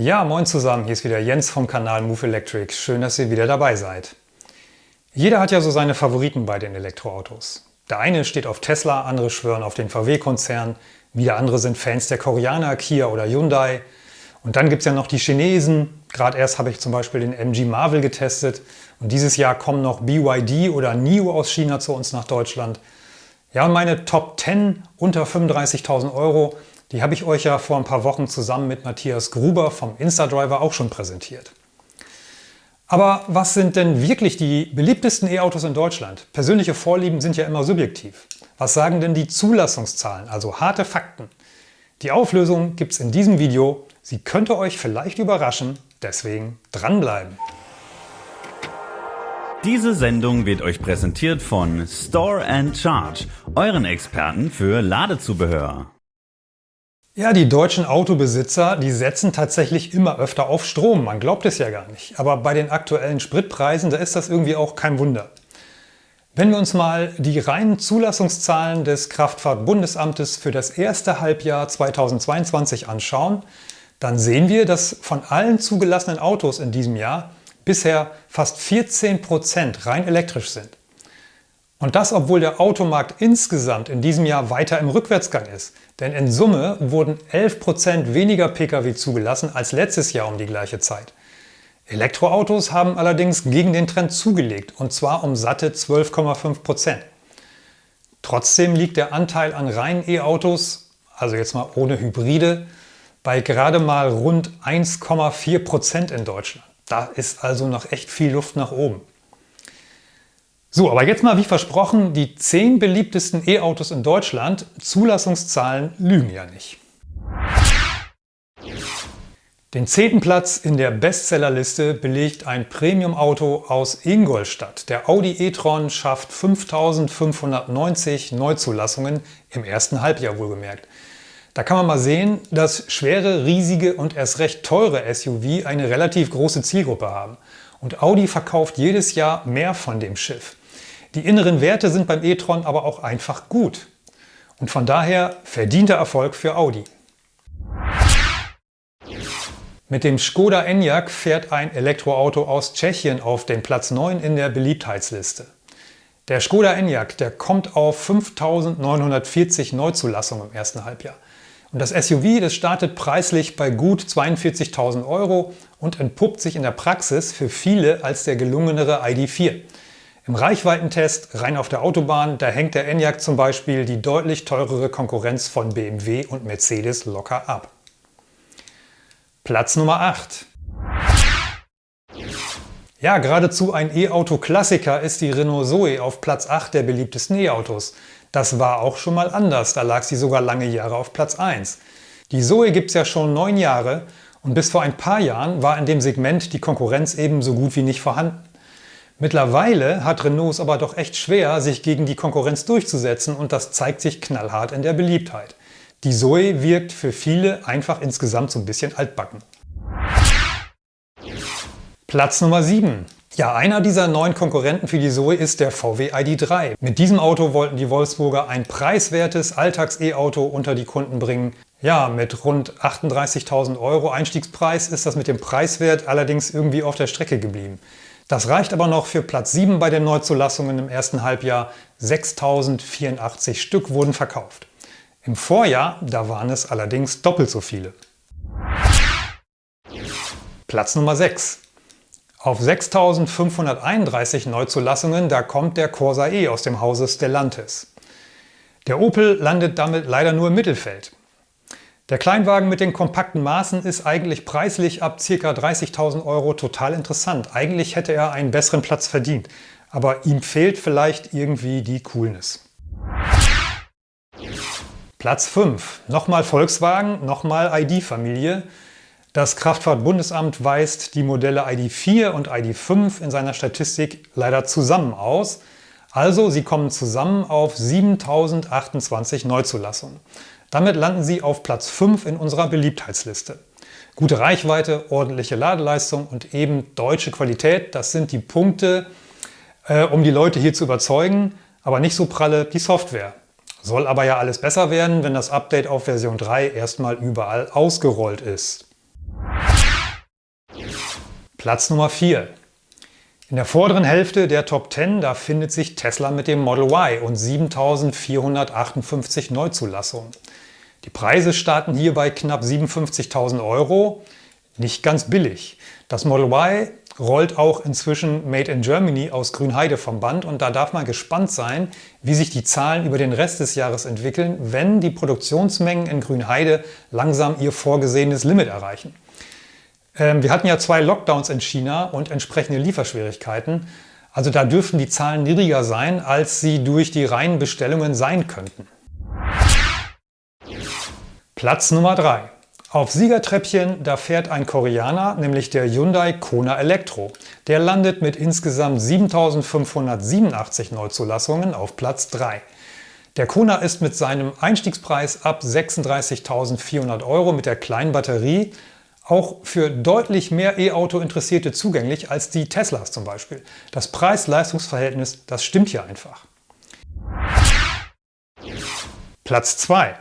Ja, moin zusammen, hier ist wieder Jens vom Kanal Move Electric. Schön, dass ihr wieder dabei seid. Jeder hat ja so seine Favoriten bei den Elektroautos. Der eine steht auf Tesla, andere schwören auf den VW-Konzern, wieder andere sind Fans der Koreaner, Kia oder Hyundai. Und dann gibt es ja noch die Chinesen. Gerade erst habe ich zum Beispiel den MG Marvel getestet. Und dieses Jahr kommen noch BYD oder NIO aus China zu uns nach Deutschland. Ja, und meine Top 10 unter 35.000 Euro, die habe ich euch ja vor ein paar Wochen zusammen mit Matthias Gruber vom Instadriver auch schon präsentiert. Aber was sind denn wirklich die beliebtesten E-Autos in Deutschland? Persönliche Vorlieben sind ja immer subjektiv. Was sagen denn die Zulassungszahlen, also harte Fakten? Die Auflösung gibt es in diesem Video. Sie könnte euch vielleicht überraschen, deswegen dranbleiben. Diese Sendung wird euch präsentiert von Store and Charge, euren Experten für Ladezubehör. Ja, die deutschen Autobesitzer, die setzen tatsächlich immer öfter auf Strom. Man glaubt es ja gar nicht. Aber bei den aktuellen Spritpreisen, da ist das irgendwie auch kein Wunder. Wenn wir uns mal die reinen Zulassungszahlen des Kraftfahrtbundesamtes für das erste Halbjahr 2022 anschauen, dann sehen wir, dass von allen zugelassenen Autos in diesem Jahr bisher fast 14 Prozent rein elektrisch sind. Und das, obwohl der Automarkt insgesamt in diesem Jahr weiter im Rückwärtsgang ist. Denn in Summe wurden 11% weniger Pkw zugelassen als letztes Jahr um die gleiche Zeit. Elektroautos haben allerdings gegen den Trend zugelegt, und zwar um satte 12,5%. Trotzdem liegt der Anteil an reinen E-Autos, also jetzt mal ohne Hybride, bei gerade mal rund 1,4% in Deutschland. Da ist also noch echt viel Luft nach oben. So, aber jetzt mal wie versprochen, die 10 beliebtesten E-Autos in Deutschland. Zulassungszahlen lügen ja nicht. Den zehnten Platz in der Bestsellerliste belegt ein Premium-Auto aus Ingolstadt. Der Audi e-tron schafft 5590 Neuzulassungen im ersten Halbjahr wohlgemerkt. Da kann man mal sehen, dass schwere, riesige und erst recht teure SUV eine relativ große Zielgruppe haben. Und Audi verkauft jedes Jahr mehr von dem Schiff. Die inneren Werte sind beim e-tron aber auch einfach gut. Und von daher verdienter Erfolg für Audi. Mit dem Skoda Enyaq fährt ein Elektroauto aus Tschechien auf den Platz 9 in der Beliebtheitsliste. Der Skoda Enyaq der kommt auf 5.940 Neuzulassungen im ersten Halbjahr. Und das SUV das startet preislich bei gut 42.000 Euro und entpuppt sich in der Praxis für viele als der gelungenere ID4. Im Reichweitentest rein auf der Autobahn, da hängt der Enyaq zum Beispiel die deutlich teurere Konkurrenz von BMW und Mercedes locker ab. Platz Nummer 8. Ja, geradezu ein E-Auto-Klassiker ist die Renault Zoe auf Platz 8 der beliebtesten E-Autos. Das war auch schon mal anders, da lag sie sogar lange Jahre auf Platz 1. Die Zoe gibt es ja schon neun Jahre und bis vor ein paar Jahren war in dem Segment die Konkurrenz eben so gut wie nicht vorhanden. Mittlerweile hat Renault es aber doch echt schwer, sich gegen die Konkurrenz durchzusetzen und das zeigt sich knallhart in der Beliebtheit. Die Zoe wirkt für viele einfach insgesamt so ein bisschen altbacken. Platz Nummer 7. Ja, einer dieser neuen Konkurrenten für die Zoe ist der VW ID3. Mit diesem Auto wollten die Wolfsburger ein preiswertes Alltags-E-Auto unter die Kunden bringen. Ja, mit rund 38.000 Euro Einstiegspreis ist das mit dem Preiswert allerdings irgendwie auf der Strecke geblieben. Das reicht aber noch für Platz 7 bei den Neuzulassungen im ersten Halbjahr. 6.084 Stück wurden verkauft. Im Vorjahr, da waren es allerdings doppelt so viele. Platz Nummer 6. Auf 6.531 Neuzulassungen, da kommt der Corsa E aus dem Hause Stellantis. Der Opel landet damit leider nur im Mittelfeld. Der Kleinwagen mit den kompakten Maßen ist eigentlich preislich ab ca. 30.000 Euro total interessant. Eigentlich hätte er einen besseren Platz verdient, aber ihm fehlt vielleicht irgendwie die Coolness. Platz 5. Nochmal Volkswagen, nochmal ID-Familie. Das Kraftfahrtbundesamt weist die Modelle ID4 und ID5 in seiner Statistik leider zusammen aus. Also sie kommen zusammen auf 7028 Neuzulassungen. Damit landen Sie auf Platz 5 in unserer Beliebtheitsliste. Gute Reichweite, ordentliche Ladeleistung und eben deutsche Qualität, das sind die Punkte, äh, um die Leute hier zu überzeugen, aber nicht so pralle die Software. Soll aber ja alles besser werden, wenn das Update auf Version 3 erstmal überall ausgerollt ist. Platz Nummer 4. In der vorderen Hälfte der Top 10 da findet sich Tesla mit dem Model Y und 7.458 Neuzulassungen. Die Preise starten hier bei knapp 57.000 Euro. Nicht ganz billig. Das Model Y rollt auch inzwischen Made in Germany aus Grünheide vom Band und da darf man gespannt sein, wie sich die Zahlen über den Rest des Jahres entwickeln, wenn die Produktionsmengen in Grünheide langsam ihr vorgesehenes Limit erreichen. Ähm, wir hatten ja zwei Lockdowns in China und entsprechende Lieferschwierigkeiten. Also da dürften die Zahlen niedriger sein, als sie durch die reinen Bestellungen sein könnten. Platz Nummer 3. Auf Siegertreppchen, da fährt ein Koreaner, nämlich der Hyundai Kona Elektro. Der landet mit insgesamt 7.587 Neuzulassungen auf Platz 3. Der Kona ist mit seinem Einstiegspreis ab 36.400 Euro mit der kleinen Batterie auch für deutlich mehr E-Auto-Interessierte zugänglich als die Teslas zum Beispiel. Das Preis-Leistungs-Verhältnis, das stimmt hier einfach. Platz 2.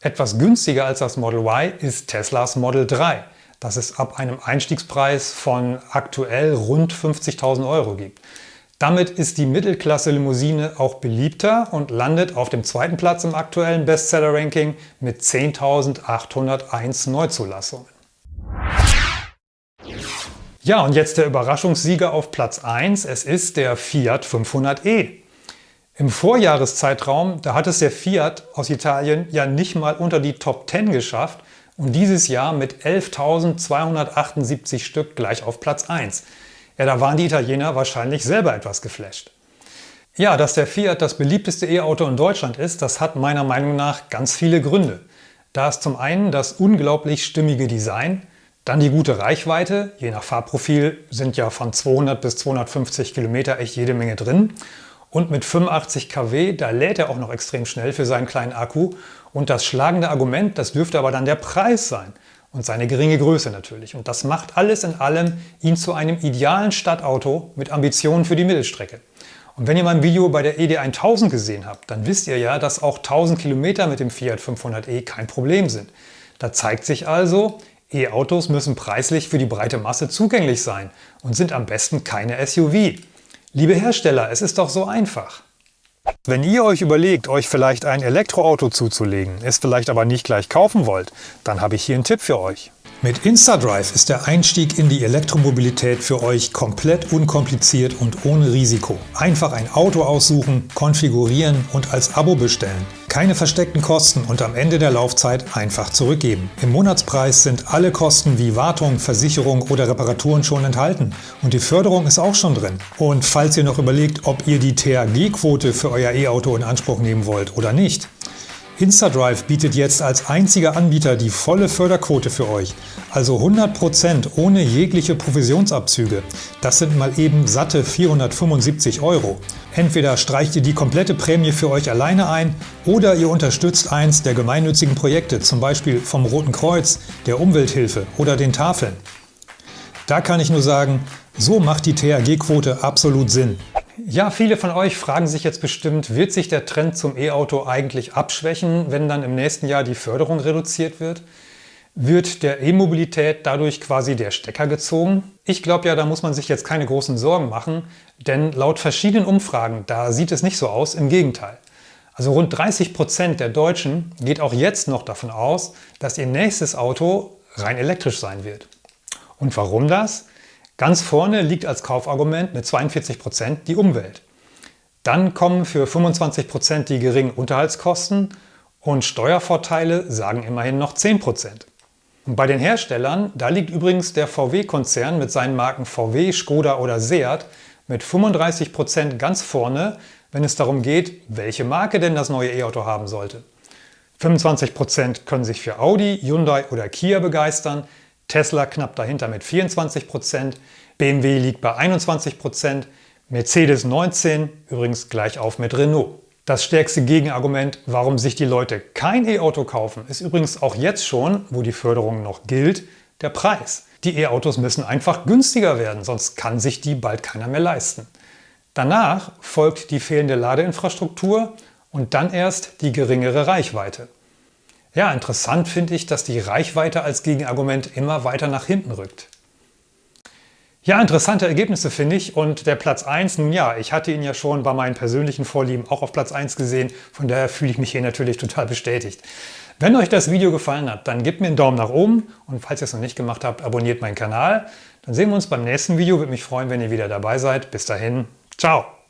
Etwas günstiger als das Model Y ist Teslas Model 3, das es ab einem Einstiegspreis von aktuell rund 50.000 Euro gibt. Damit ist die Mittelklasse-Limousine auch beliebter und landet auf dem zweiten Platz im aktuellen Bestseller-Ranking mit 10.801 Neuzulassungen. Ja, und jetzt der Überraschungssieger auf Platz 1. Es ist der Fiat 500e. Im Vorjahreszeitraum, da hat es der Fiat aus Italien ja nicht mal unter die Top 10 geschafft und dieses Jahr mit 11.278 Stück gleich auf Platz 1. Ja, da waren die Italiener wahrscheinlich selber etwas geflasht. Ja, dass der Fiat das beliebteste E-Auto in Deutschland ist, das hat meiner Meinung nach ganz viele Gründe. Da ist zum einen das unglaublich stimmige Design, dann die gute Reichweite, je nach Fahrprofil sind ja von 200 bis 250 Kilometer echt jede Menge drin. Und mit 85 kW, da lädt er auch noch extrem schnell für seinen kleinen Akku. Und das schlagende Argument, das dürfte aber dann der Preis sein. Und seine geringe Größe natürlich. Und das macht alles in allem ihn zu einem idealen Stadtauto mit Ambitionen für die Mittelstrecke. Und wenn ihr mein Video bei der ED1000 gesehen habt, dann wisst ihr ja, dass auch 1000 Kilometer mit dem Fiat 500e kein Problem sind. Da zeigt sich also, E-Autos müssen preislich für die breite Masse zugänglich sein und sind am besten keine SUV. Liebe Hersteller, es ist doch so einfach. Wenn ihr euch überlegt, euch vielleicht ein Elektroauto zuzulegen, es vielleicht aber nicht gleich kaufen wollt, dann habe ich hier einen Tipp für euch. Mit InstaDrive ist der Einstieg in die Elektromobilität für euch komplett unkompliziert und ohne Risiko. Einfach ein Auto aussuchen, konfigurieren und als Abo bestellen. Keine versteckten Kosten und am Ende der Laufzeit einfach zurückgeben. Im Monatspreis sind alle Kosten wie Wartung, Versicherung oder Reparaturen schon enthalten und die Förderung ist auch schon drin. Und falls ihr noch überlegt, ob ihr die THG-Quote für euer E-Auto in Anspruch nehmen wollt oder nicht, InstaDrive bietet jetzt als einziger Anbieter die volle Förderquote für euch, also 100% ohne jegliche Provisionsabzüge. Das sind mal eben satte 475 Euro. Entweder streicht ihr die komplette Prämie für euch alleine ein oder ihr unterstützt eins der gemeinnützigen Projekte, zum Beispiel vom Roten Kreuz, der Umwelthilfe oder den Tafeln. Da kann ich nur sagen, so macht die THG-Quote absolut Sinn. Ja, viele von euch fragen sich jetzt bestimmt, wird sich der Trend zum E-Auto eigentlich abschwächen, wenn dann im nächsten Jahr die Förderung reduziert wird? Wird der E-Mobilität dadurch quasi der Stecker gezogen? Ich glaube ja, da muss man sich jetzt keine großen Sorgen machen, denn laut verschiedenen Umfragen, da sieht es nicht so aus, im Gegenteil. Also rund 30 Prozent der Deutschen geht auch jetzt noch davon aus, dass ihr nächstes Auto rein elektrisch sein wird. Und warum das? Ganz vorne liegt als Kaufargument mit 42% die Umwelt. Dann kommen für 25% die geringen Unterhaltskosten und Steuervorteile sagen immerhin noch 10%. Und bei den Herstellern, da liegt übrigens der VW-Konzern mit seinen Marken VW, Skoda oder Seat mit 35% ganz vorne, wenn es darum geht, welche Marke denn das neue E-Auto haben sollte. 25% können sich für Audi, Hyundai oder Kia begeistern, Tesla knapp dahinter mit 24%, BMW liegt bei 21%, Mercedes 19%, übrigens gleich auf mit Renault. Das stärkste Gegenargument, warum sich die Leute kein E-Auto kaufen, ist übrigens auch jetzt schon, wo die Förderung noch gilt, der Preis. Die E-Autos müssen einfach günstiger werden, sonst kann sich die bald keiner mehr leisten. Danach folgt die fehlende Ladeinfrastruktur und dann erst die geringere Reichweite. Ja, interessant finde ich, dass die Reichweite als Gegenargument immer weiter nach hinten rückt. Ja, interessante Ergebnisse finde ich und der Platz 1, nun ja, ich hatte ihn ja schon bei meinen persönlichen Vorlieben auch auf Platz 1 gesehen, von daher fühle ich mich hier natürlich total bestätigt. Wenn euch das Video gefallen hat, dann gebt mir einen Daumen nach oben und falls ihr es noch nicht gemacht habt, abonniert meinen Kanal. Dann sehen wir uns beim nächsten Video, würde mich freuen, wenn ihr wieder dabei seid. Bis dahin, ciao!